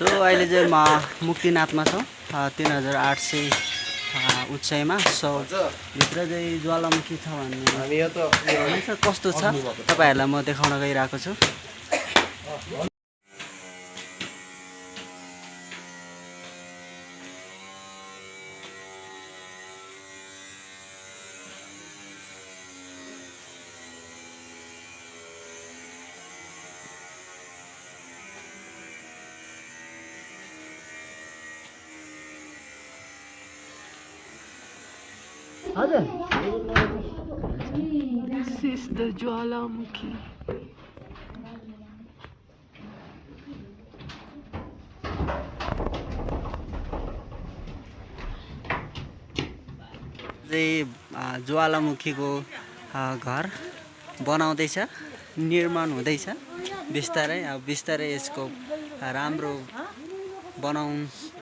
So अहिले चाहिँ म मुक्तिनाथमा छौँ तिन हजार आठ सय उचाइमा। सो भित्र चाहिँ ज्वालामुखी छ भन्ने। कस्तो छ। तपाईँहरूलाई म देखाउन गइरहेको छु। हजुर This is the Jwalamukhi. चाहिँ ज्वालामुखीको घर बनाउँदैछ निर्माण हुँदैछ बिस्तारै अब बिस्तारै यसको राम्रो बनाउँ